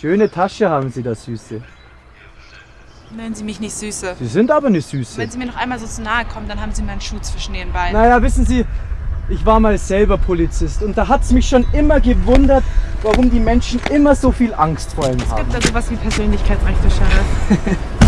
Schöne Tasche haben Sie da, Süße. Nennen Sie mich nicht Süße. Sie sind aber eine Süße. Wenn Sie mir noch einmal so zu nahe kommen, dann haben Sie meinen Schuh zwischen den Beinen. Naja, wissen Sie, ich war mal selber Polizist und da hat es mich schon immer gewundert, warum die Menschen immer so viel Angst vor ihm Es gibt da sowas also wie Persönlichkeitsrechte, Sheriff.